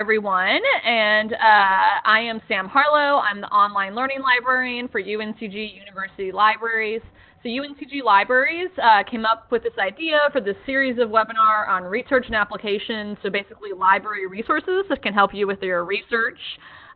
everyone, and uh, I am Sam Harlow. I'm the online learning librarian for UNCG University Libraries. So UNCG Libraries uh, came up with this idea for this series of webinar on research and applications, so basically library resources that can help you with your research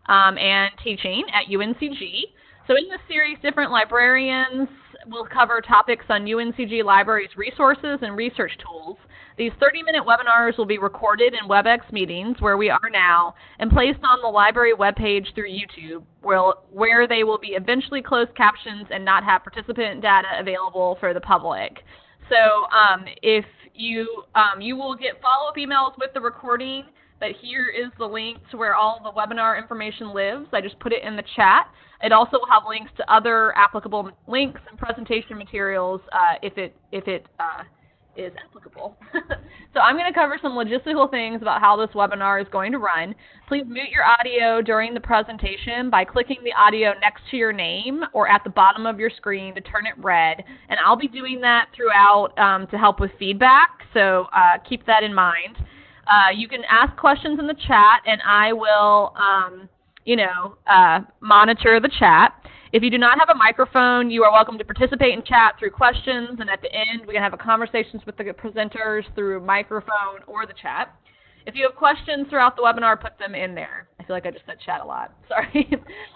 um, and teaching at UNCG. So in this series, different librarians will cover topics on UNCG Libraries resources and research tools. These 30-minute webinars will be recorded in WebEx meetings, where we are now, and placed on the library webpage through YouTube, where, where they will be eventually closed captions and not have participant data available for the public. So um, if you, um, you will get follow-up emails with the recording, but here is the link to where all the webinar information lives. I just put it in the chat. It also will have links to other applicable links and presentation materials uh, if it, if it uh, is applicable. so I'm going to cover some logistical things about how this webinar is going to run. Please mute your audio during the presentation by clicking the audio next to your name or at the bottom of your screen to turn it red. And I'll be doing that throughout um, to help with feedback, so uh, keep that in mind. Uh, you can ask questions in the chat, and I will, um, you know, uh, monitor the chat. If you do not have a microphone, you are welcome to participate in chat through questions, and at the end, we can have a conversations with the presenters through microphone or the chat. If you have questions throughout the webinar, put them in there. I feel like I just said chat a lot. Sorry.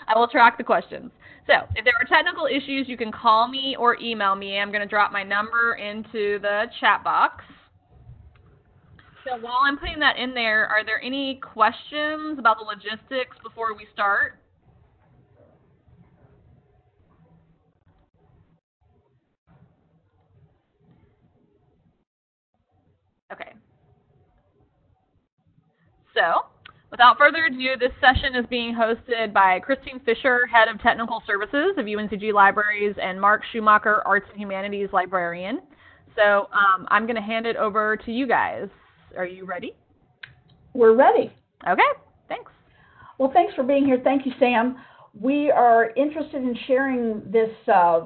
I will track the questions. So if there are technical issues, you can call me or email me. I'm going to drop my number into the chat box. So while I'm putting that in there, are there any questions about the logistics before we start? Okay. So, without further ado, this session is being hosted by Christine Fischer, Head of Technical Services of UNCG Libraries, and Mark Schumacher, Arts and Humanities Librarian. So um, I'm going to hand it over to you guys. Are you ready? We're ready. Okay, thanks. Well, thanks for being here. Thank you, Sam. We are interested in sharing this uh,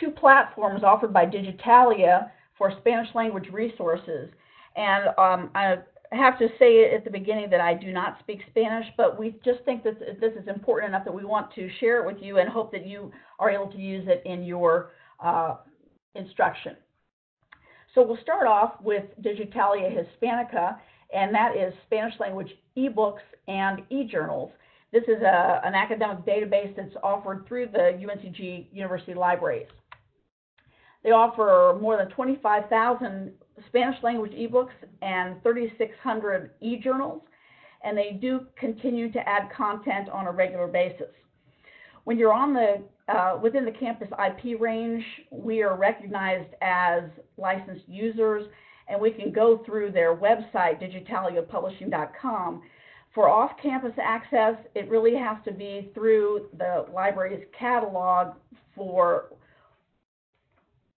two platforms offered by Digitalia for Spanish language resources. And um, I have to say at the beginning that I do not speak Spanish, but we just think that this is important enough that we want to share it with you and hope that you are able to use it in your uh, instruction. So we'll start off with Digitalia Hispanica, and that is Spanish language ebooks and e-journals. This is a, an academic database that's offered through the UNCG University Libraries. They offer more than 25,000 Spanish language ebooks and 3,600 e-journals, and they do continue to add content on a regular basis. When you're on the uh, within the campus IP range, we are recognized as licensed users, and we can go through their website, digitaliapublishing.com. For off-campus access, it really has to be through the library's catalog for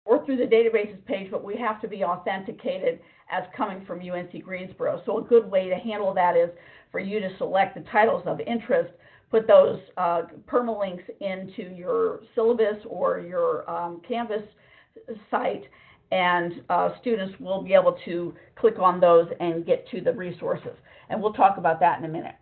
or through the databases page, but we have to be authenticated as coming from UNC Greensboro. So a good way to handle that is for you to select the titles of interest, put those uh, permalinks into your syllabus or your um, Canvas site, and uh, students will be able to click on those and get to the resources. And we'll talk about that in a minute.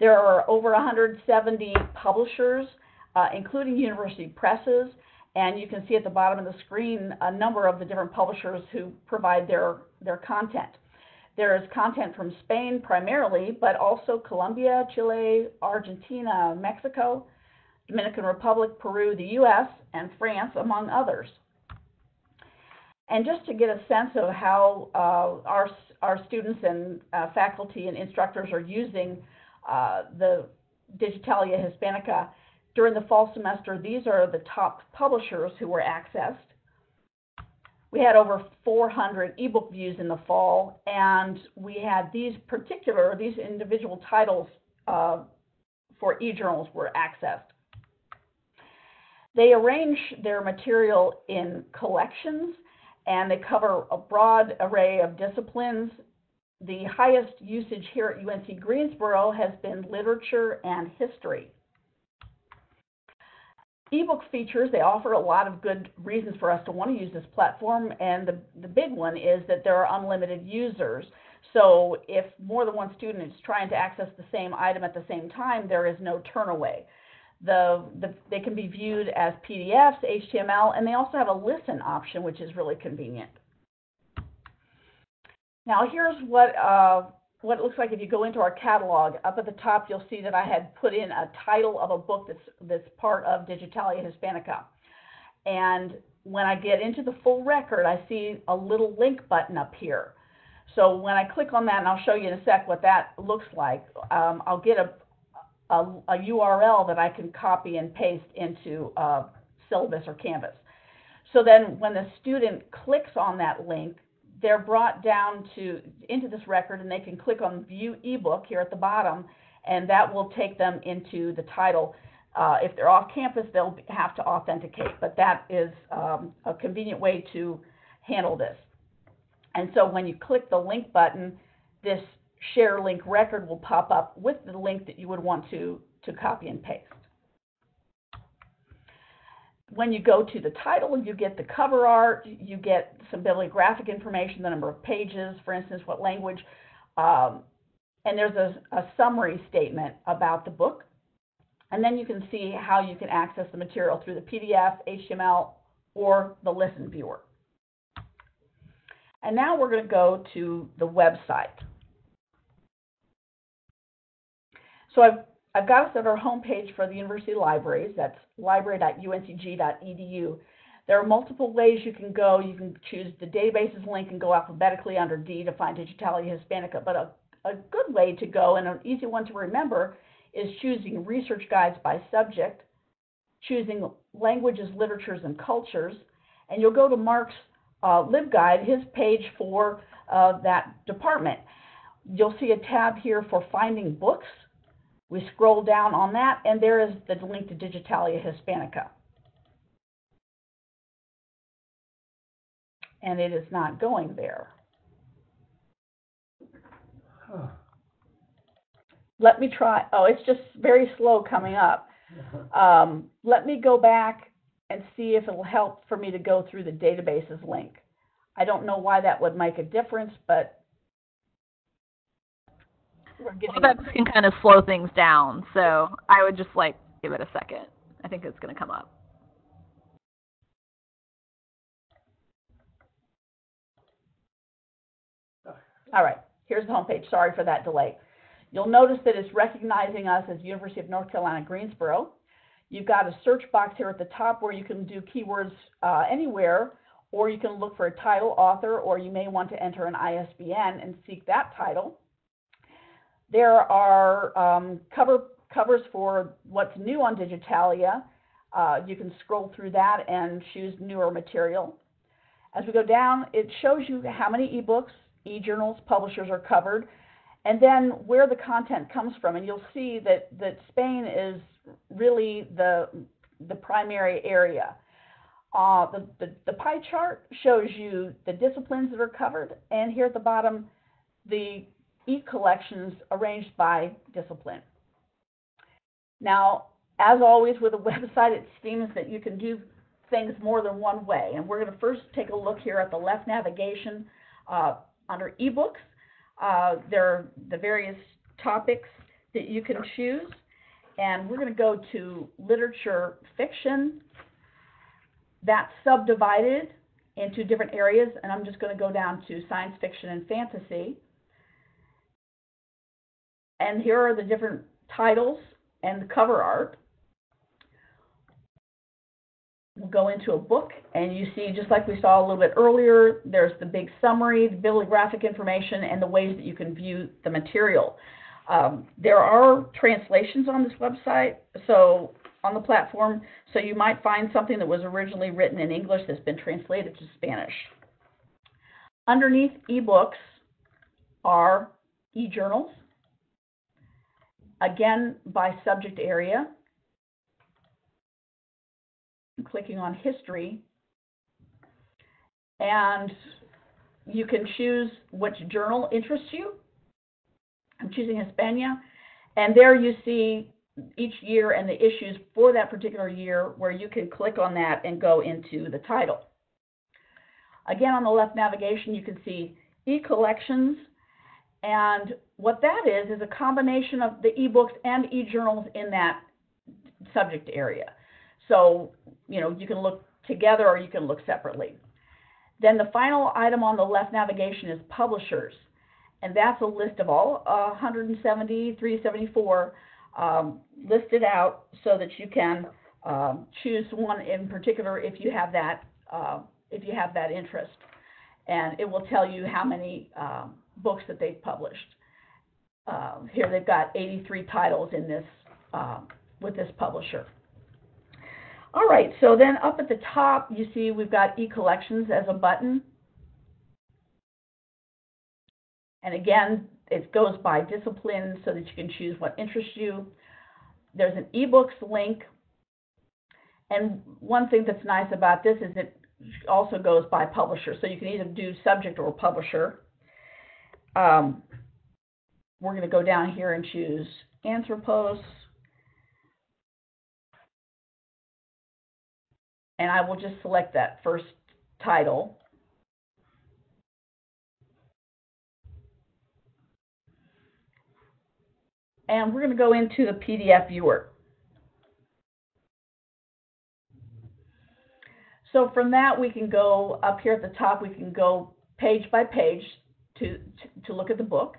There are over 170 publishers, uh, including university presses, and you can see at the bottom of the screen a number of the different publishers who provide their, their content. There is content from Spain primarily, but also Colombia, Chile, Argentina, Mexico, Dominican Republic, Peru, the US, and France, among others. And just to get a sense of how uh, our, our students and uh, faculty and instructors are using uh, the Digitalia Hispanica, during the fall semester, these are the top publishers who were accessed. We had over 400 ebook views in the fall, and we had these particular, these individual titles uh, for e-journals were accessed. They arrange their material in collections, and they cover a broad array of disciplines. The highest usage here at UNC Greensboro has been literature and history ebook features, they offer a lot of good reasons for us to want to use this platform. And the, the big one is that there are unlimited users. So if more than one student is trying to access the same item at the same time, there is no turnaway. The, the, they can be viewed as PDFs, HTML, and they also have a listen option, which is really convenient. Now here's what, uh, what it looks like if you go into our catalog. Up at the top, you'll see that I had put in a title of a book that's, that's part of Digitalia Hispanica. And when I get into the full record, I see a little link button up here. So when I click on that, and I'll show you in a sec what that looks like, um, I'll get a, a, a, URL that I can copy and paste into uh, Syllabus or Canvas. So then when the student clicks on that link, they're brought down to into this record and they can click on view ebook here at the bottom and that will take them into the title. Uh, if they're off campus, they'll have to authenticate, but that is um, a convenient way to handle this. And so when you click the link button, this share link record will pop up with the link that you would want to, to copy and paste. When you go to the title, you get the cover art, you get some bibliographic information, the number of pages, for instance, what language, um, and there's a, a summary statement about the book. And then you can see how you can access the material through the PDF, HTML, or the Listen Viewer. And now we're going to go to the website. So I've, I've got us at our homepage for the university libraries. That's library.uncg.edu. There are multiple ways you can go. You can choose the databases link and go alphabetically under D to find Digitalia Hispanica. But a, a good way to go and an easy one to remember is choosing research guides by subject, choosing languages, literatures, and cultures. And you'll go to Mark's uh, LibGuide, his page for uh, that department. You'll see a tab here for finding books. We scroll down on that, and there is the link to Digitalia Hispanica. And it is not going there. Huh. Let me try. Oh, it's just very slow coming up. Um, let me go back and see if it'll help for me to go through the databases link. I don't know why that would make a difference, but. Well, that can kind of slow things down, so I would just like give it a second. I think it's going to come up. All right, here's the homepage. Sorry for that delay. You'll notice that it's recognizing us as University of North Carolina, Greensboro. You've got a search box here at the top where you can do keywords uh, anywhere, or you can look for a title, author, or you may want to enter an ISBN and seek that title. There are um, cover, covers for what's new on Digitalia. Uh, you can scroll through that and choose newer material. As we go down, it shows you how many ebooks, e-journals, publishers are covered, and then where the content comes from. And you'll see that, that Spain is really the, the primary area. Uh, the, the, the, pie chart shows you the disciplines that are covered, and here at the bottom, the e-collections arranged by discipline. Now, as always with a website, it seems that you can do things more than one way. And we're going to first take a look here at the left navigation uh, under ebooks. Uh, there are the various topics that you can choose. And we're going to go to literature fiction. That's subdivided into different areas, and I'm just going to go down to science fiction and fantasy. And here are the different titles and the cover art. We'll go into a book, and you see, just like we saw a little bit earlier, there's the big summary, the bibliographic information, and the ways that you can view the material. Um, there are translations on this website, so on the platform, so you might find something that was originally written in English that's been translated to Spanish. Underneath ebooks are e-journals, again by subject area. I'm clicking on history, and you can choose which journal interests you. I'm choosing Hispania. And there you see each year and the issues for that particular year where you can click on that and go into the title. Again, on the left navigation, you can see e-collections. And what that is, is a combination of the ebooks and e-journals in that subject area. So, you know, you can look together or you can look separately. Then the final item on the left navigation is publishers. And that's a list of all uh, 170, 374 um, listed out so that you can um, choose one in particular if you have that uh, if you have that interest. And it will tell you how many um, books that they've published. Uh, here they've got 83 titles in this uh, with this publisher. All right, so then up at the top, you see we've got e-collections as a button. And again, it goes by discipline so that you can choose what interests you. There's an ebooks link. And one thing that's nice about this is it also goes by publisher. So you can either do subject or publisher. Um, we're going to go down here and choose Anthropos. And I will just select that first title. And we're going to go into the PDF viewer. So from that, we can go up here at the top, we can go page by page to, to, to look at the book.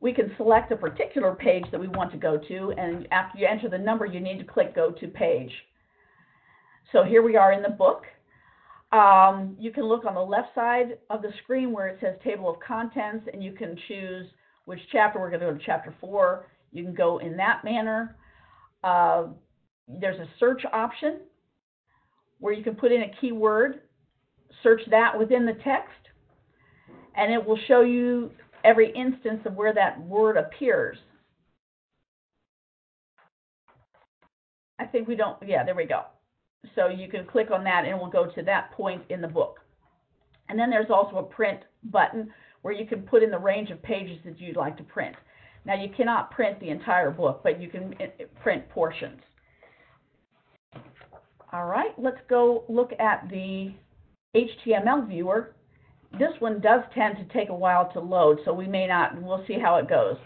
We can select a particular page that we want to go to, and after you enter the number, you need to click Go to Page. So here we are in the book. Um, you can look on the left side of the screen where it says Table of Contents, and you can choose which chapter. We're going to go to chapter 4. You can go in that manner. Uh, there's a search option where you can put in a keyword, search that within the text, and it will show you every instance of where that word appears. I think we don't, yeah, there we go. So you can click on that and it will go to that point in the book. And then there's also a print button where you can put in the range of pages that you'd like to print. Now you cannot print the entire book, but you can eh, print portions. All right, let's go look at the HTML viewer. This one does tend to take a while to load, so we may not, we'll see how it goes.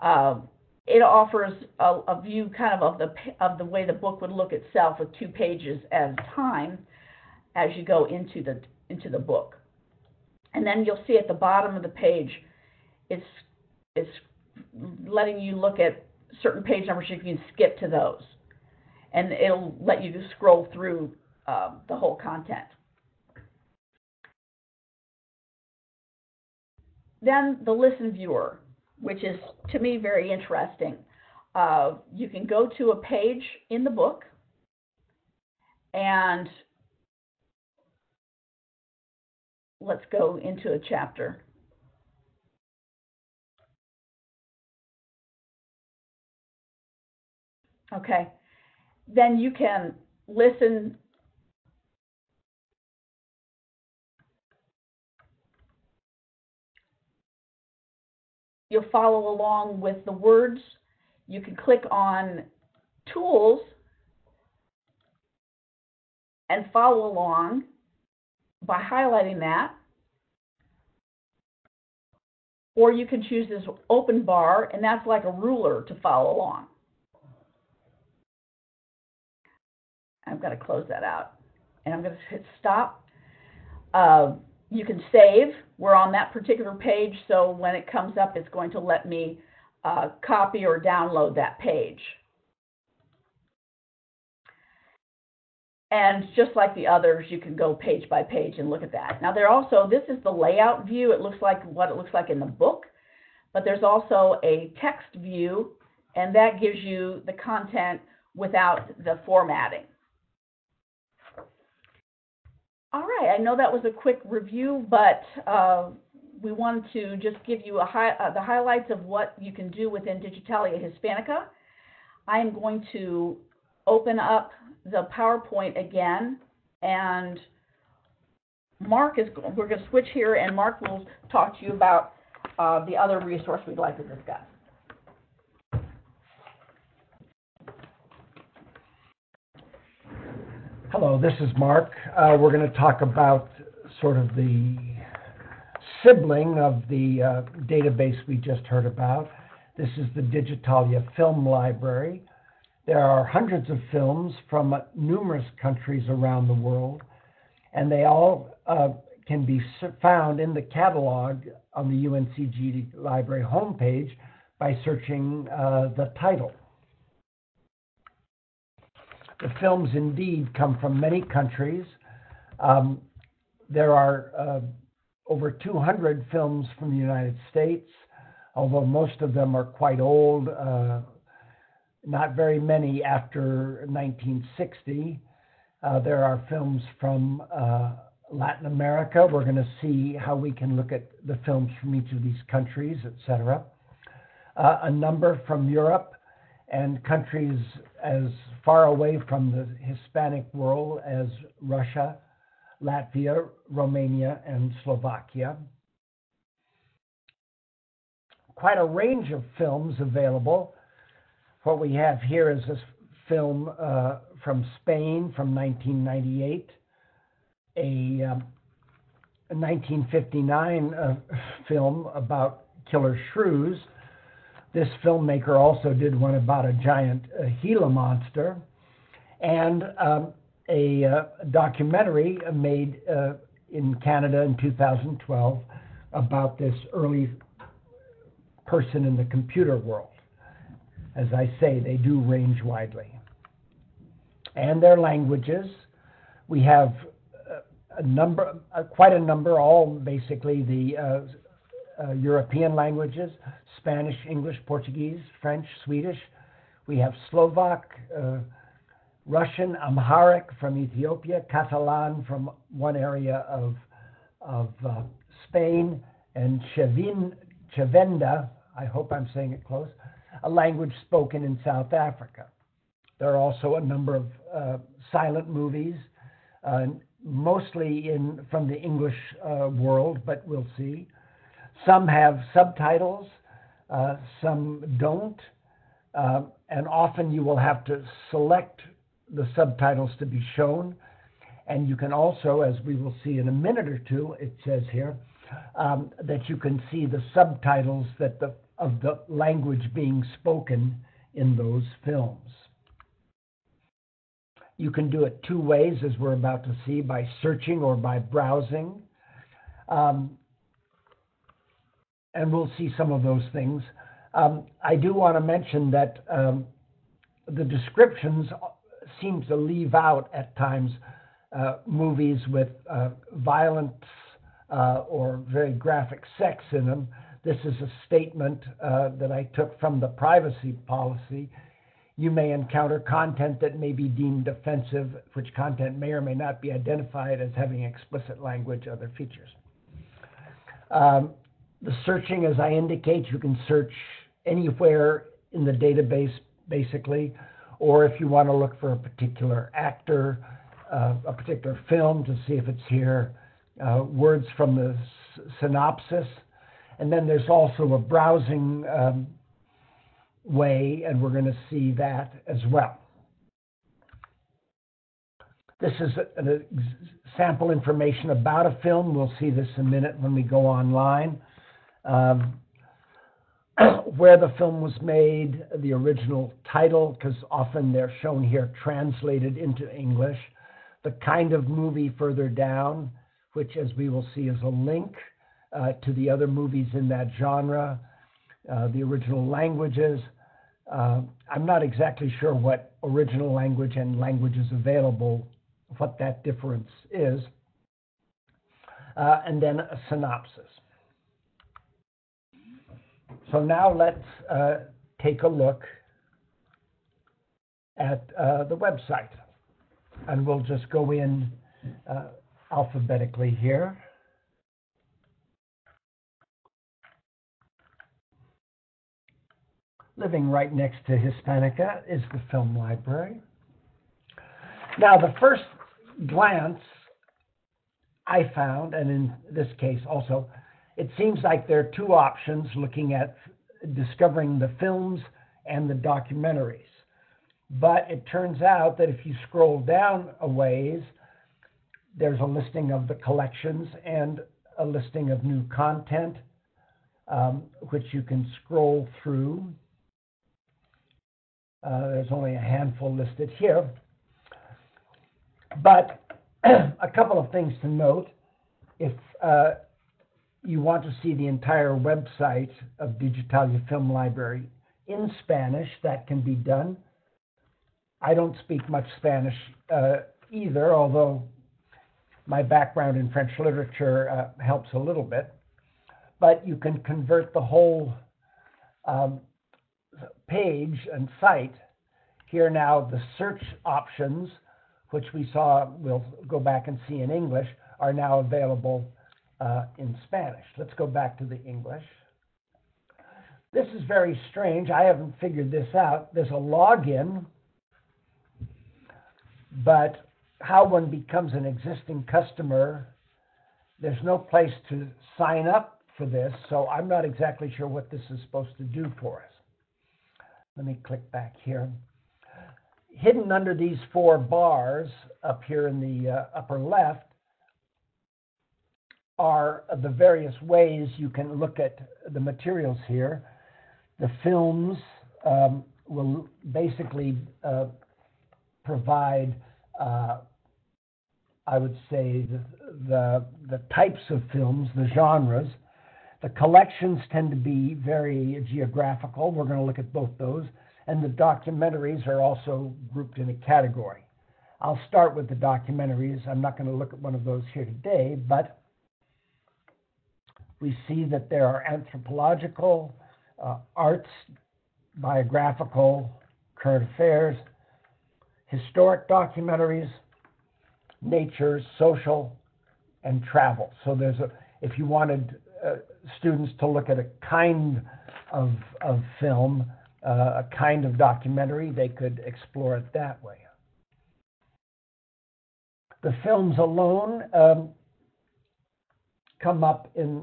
Uh, it offers a, a, view kind of of the, of the way the book would look itself with two pages at a time as you go into the, into the book. And then you'll see at the bottom of the page, it's, it's letting you look at certain page numbers, you can skip to those and it'll let you scroll through uh, the whole content. Then the listen viewer, which is to me very interesting. Uh, you can go to a page in the book and let's go into a chapter. Okay, then you can listen you'll follow along with the words. You can click on tools and follow along by highlighting that. Or you can choose this open bar, and that's like a ruler to follow along. I've got to close that out. And I'm going to hit stop. Uh, you can save. We're on that particular page, so when it comes up, it's going to let me uh, copy or download that page. And just like the others, you can go page by page and look at that. Now, there also, this is the layout view. It looks like what it looks like in the book, but there's also a text view, and that gives you the content without the formatting. All right, I know that was a quick review, but uh, we wanted to just give you uh, the highlights of what you can do within Digitalia Hispanica. I am going to open up the PowerPoint again, and Mark is, we're going to switch here, and Mark will talk to you about uh, the other resource we'd like to discuss. Hello, this is Mark. Uh, we're going to talk about sort of the sibling of the uh, database we just heard about. This is the Digitalia Film Library. There are hundreds of films from numerous countries around the world, and they all uh, can be found in the catalog on the UNCG Library homepage by searching uh, the title. The films indeed come from many countries. Um, there are uh, over 200 films from the United States, although most of them are quite old, uh, not very many after 1960. Uh, there are films from uh, Latin America. We're going to see how we can look at the films from each of these countries, etc. Uh, a number from Europe and countries as far away from the Hispanic world as Russia, Latvia, Romania, and Slovakia. Quite a range of films available. What we have here is this film uh, from Spain from 1998, a, um, a 1959 uh, film about killer shrews. This filmmaker also did one about a giant uh, Gila monster. And um, a uh, documentary made uh, in Canada in 2012 about this early person in the computer world. As I say, they do range widely. And their languages, we have uh, a number, uh, quite a number, all basically the uh, uh, European languages Spanish, English, Portuguese, French, Swedish. We have Slovak, Russian, Amharic from Ethiopia, Catalan from one area of, of uh, Spain, and Chevin, Chevenda, I hope I'm saying it close, a language spoken in South Africa. There are also a number of uh, silent movies, uh, mostly in from the English uh, world, but we'll see. Some have subtitles, uh, some don't, uh, and often you will have to select the subtitles to be shown. And you can also, as we will see in a minute or two, it says here, um, that you can see the subtitles that the, of the language being spoken in those films. You can do it two ways, as we're about to see, by searching or by browsing. Um, and we'll see some of those things. Um, I do want to mention that um, the descriptions seem to leave out at times uh, movies with uh, violence uh, or very graphic sex in them. This is a statement uh, that I took from the privacy policy. You may encounter content that may be deemed offensive, which content may or may not be identified as having explicit language, or other features. Um, the searching, as I indicate, you can search anywhere in the database, basically or if you want to look for a particular actor, uh, a particular film to see if it's here, uh, words from the synopsis. And then there's also a browsing um, way, and we're going to see that as well. This is a, a sample information about a film. We'll see this in a minute when we go online. Um, where the film was made, the original title, because often they're shown here translated into English, the kind of movie further down, which, as we will see, is a link uh, to the other movies in that genre, uh, the original languages. Uh, I'm not exactly sure what original language and languages available, what that difference is. Uh, and then a synopsis. So now let's uh, take a look at uh, the website. And we'll just go in uh, alphabetically here. Living right next to Hispanica is the film library. Now, the first glance I found, and in this case also, it seems like there are two options looking at discovering the films and the documentaries. But it turns out that if you scroll down a ways, there's a listing of the collections, and a listing of new content, um, which you can scroll through. Uh, there's only a handful listed here. But a couple of things to note. If uh, you want to see the entire website of Digitalia Film Library in Spanish, that can be done. I don't speak much Spanish uh, either, although my background in French literature uh, helps a little bit. But you can convert the whole um, page and site. Here now, the search options, which we saw, we'll go back and see in English, are now available uh, in Spanish. Let's go back to the English. This is very strange. I haven't figured this out. There's a login, but how one becomes an existing customer, there's no place to sign up for this, so I'm not exactly sure what this is supposed to do for us. Let me click back here. Hidden under these four bars up here in the uh, upper left are the various ways you can look at the materials here. The films um, will basically uh, provide, uh, I would say, the, the, the types of films, the genres. The collections tend to be very geographical. We're going to look at both those. And the documentaries are also grouped in a category. I'll start with the documentaries. I'm not going to look at one of those here today, but we see that there are anthropological, uh, arts, biographical, current affairs, historic documentaries, nature, social, and travel. So there's a, if you wanted uh, students to look at a kind of, of film, uh, a kind of documentary, they could explore it that way. The films alone um, come up in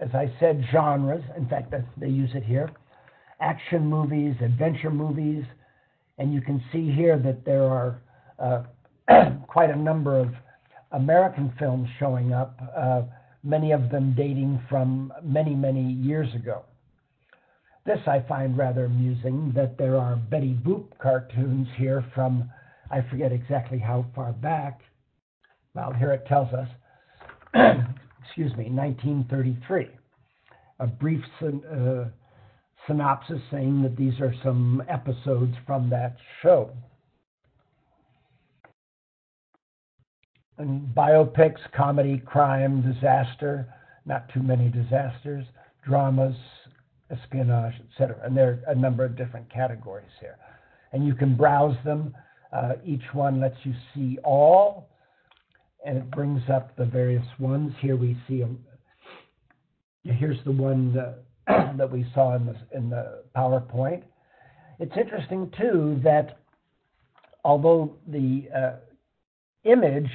as I said, genres. In fact, they use it here action movies, adventure movies, and you can see here that there are uh, quite a number of American films showing up, uh, many of them dating from many, many years ago. This I find rather amusing that there are Betty Boop cartoons here from, I forget exactly how far back. Well, here it tells us excuse me, 1933. A brief uh, synopsis saying that these are some episodes from that show. And biopics, comedy, crime, disaster, not too many disasters, dramas, espionage, etc. And there are a number of different categories here. And you can browse them. Uh, each one lets you see all and it brings up the various ones. Here we see them. Here's the one that, that we saw in the, in the PowerPoint. It's interesting too that although the uh, image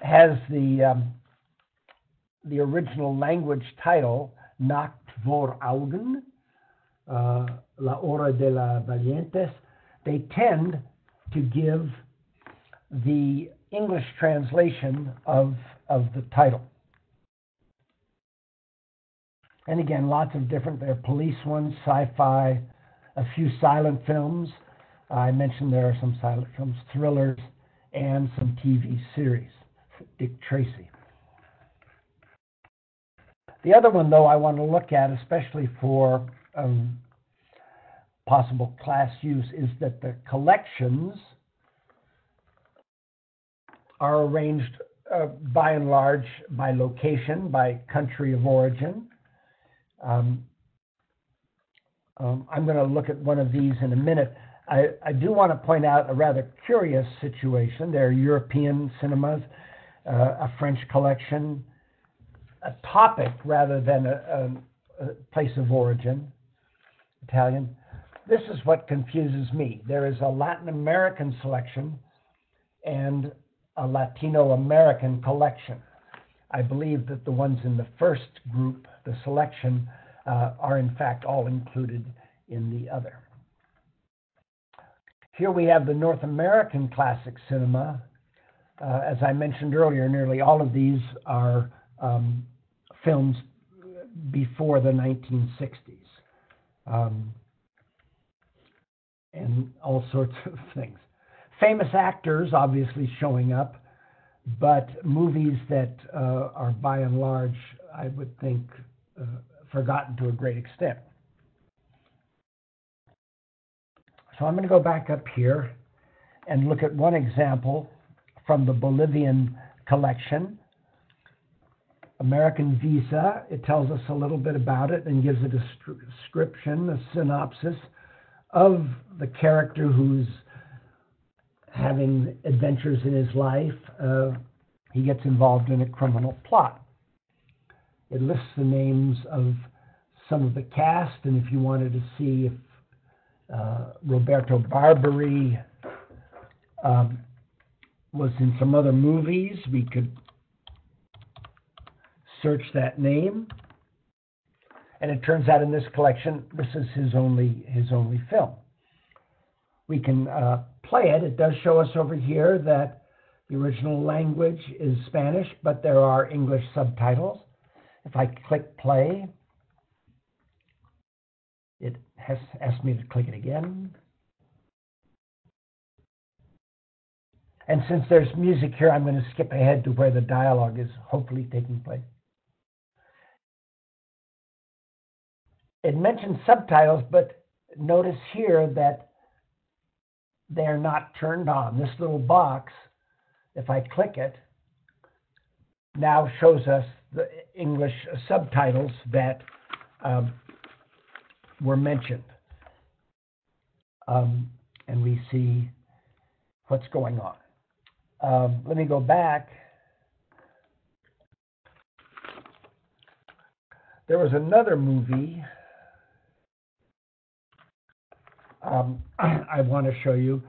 has the um, the original language title Nacht vor Augen, uh, La Hora de la Valientes, they tend to give the English translation of, of the title. And again, lots of different, there are police ones, sci fi, a few silent films. I mentioned there are some silent films, thrillers, and some TV series. Dick Tracy. The other one, though, I want to look at, especially for um, possible class use, is that the collections are arranged uh, by and large by location, by country of origin. Um, um, I'm going to look at one of these in a minute. I, I, do want to point out a rather curious situation. There are European cinemas, uh, a French collection, a topic rather than a, a, a place of origin, Italian. This is what confuses me. There is a Latin American selection and a Latino American collection. I believe that the ones in the first group, the selection, uh, are in fact all included in the other. Here we have the North American classic cinema. Uh, as I mentioned earlier, nearly all of these are um, films before the 1960s. Um, and all sorts of things. Famous actors obviously showing up, but movies that uh, are by and large, I would think, uh, forgotten to a great extent. So I'm going to go back up here and look at one example from the Bolivian collection. American Visa, it tells us a little bit about it and gives a description, a synopsis of the character who's having adventures in his life. Uh, he gets involved in a criminal plot. It lists the names of some of the cast, and if you wanted to see if uh, Roberto Barbary um, was in some other movies, we could search that name. And it turns out in this collection, this is his only his only film. We can uh, play it. It does show us over here that the original language is Spanish, but there are English subtitles. If I click play, it has asked me to click it again. And since there's music here, I'm going to skip ahead to where the dialogue is hopefully taking place. It mentions subtitles, but notice here that they're not turned on. This little box, if I click it, now shows us the English subtitles that um, were mentioned. Um, and we see what's going on. Um, let me go back. There was another movie um, I want to show you.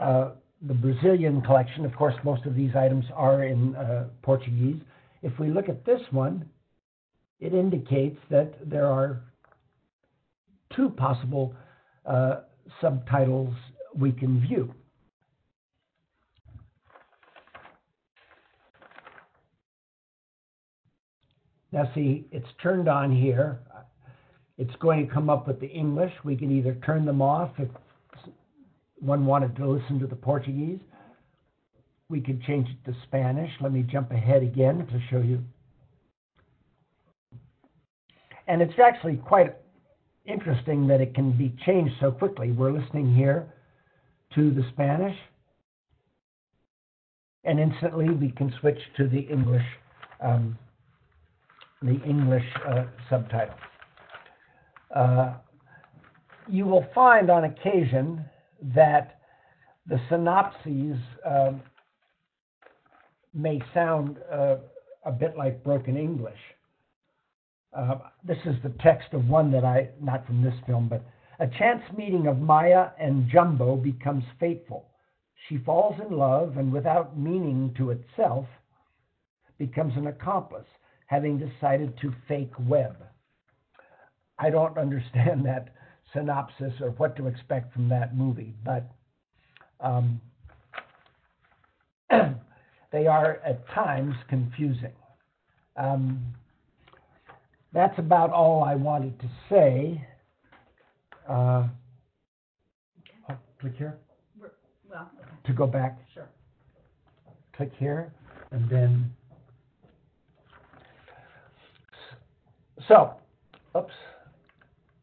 Uh, the Brazilian collection, of course, most of these items are in uh, Portuguese. If we look at this one, it indicates that there are two possible uh, subtitles we can view. Now see, it's turned on here. It's going to come up with the English. We can either turn them off if one wanted to listen to the Portuguese. We could change it to Spanish. Let me jump ahead again to show you. And it's actually quite interesting that it can be changed so quickly. We're listening here to the Spanish, and instantly we can switch to the English, um, the English uh, subtitle. Uh, you will find on occasion that the synopses um, may sound uh, a bit like broken English. Uh, this is the text of one that I, not from this film, but a chance meeting of Maya and Jumbo becomes fateful. She falls in love and, without meaning to itself, becomes an accomplice, having decided to fake web. I don't understand that synopsis or what to expect from that movie, but um, they are at times confusing. Um, that's about all I wanted to say. Uh, oh, click here. Well, To go back, sure. click here, and then. So, oops.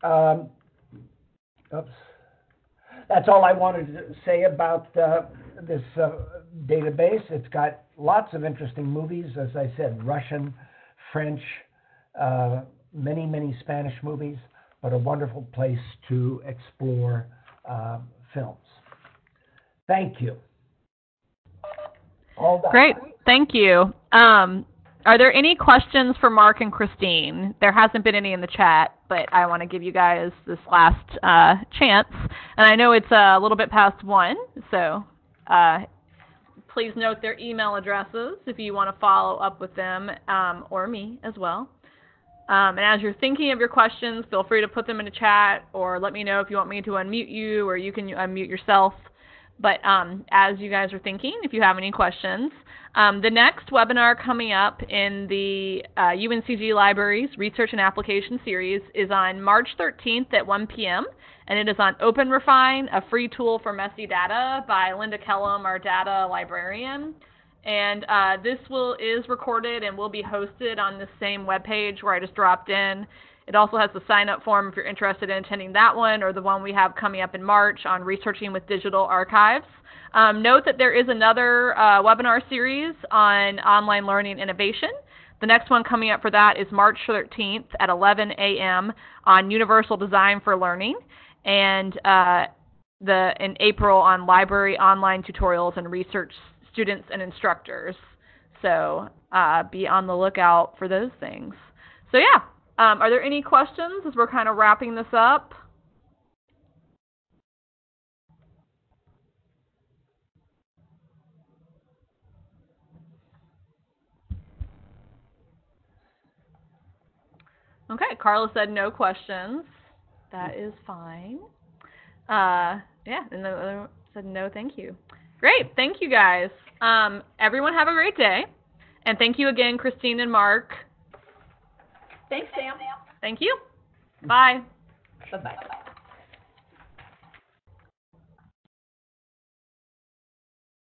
Um, oops. That's all I wanted to say about uh, this uh, database. It's got lots of interesting movies, as I said, Russian, French, uh, many, many Spanish movies, but a wonderful place to explore uh, films. Thank you. All. Great. Thank you. Um, are there any questions for Mark and Christine? There hasn't been any in the chat, but I want to give you guys this last uh, chance. And I know it's a little bit past one, so uh, please note their email addresses if you want to follow up with them um, or me as well. Um, and as you're thinking of your questions, feel free to put them in the chat or let me know if you want me to unmute you or you can unmute yourself. But um, as you guys are thinking, if you have any questions, um, the next webinar coming up in the uh, UNCG Libraries Research and Application Series is on March 13th at 1 p.m. and it is on OpenRefine, a free tool for messy data by Lynda Kellam, our data librarian. And uh, this will is recorded and will be hosted on the same webpage where I just dropped in. It also has the sign up form if you're interested in attending that one or the one we have coming up in March on researching with digital archives. Um, note that there is another uh, webinar series on online learning innovation. The next one coming up for that is March 13th at 11 a.m. on universal design for learning, and uh, the in April on library online tutorials and research students and instructors. So uh, be on the lookout for those things. So yeah, um, are there any questions as we're kind of wrapping this up? Okay, Carla said no questions. That is fine. Uh, yeah, and the other said no, thank you. Great, thank you guys. Um, everyone have a great day, and thank you again, Christine and Mark. Thanks, Sam. Thank you. Bye. Bye bye.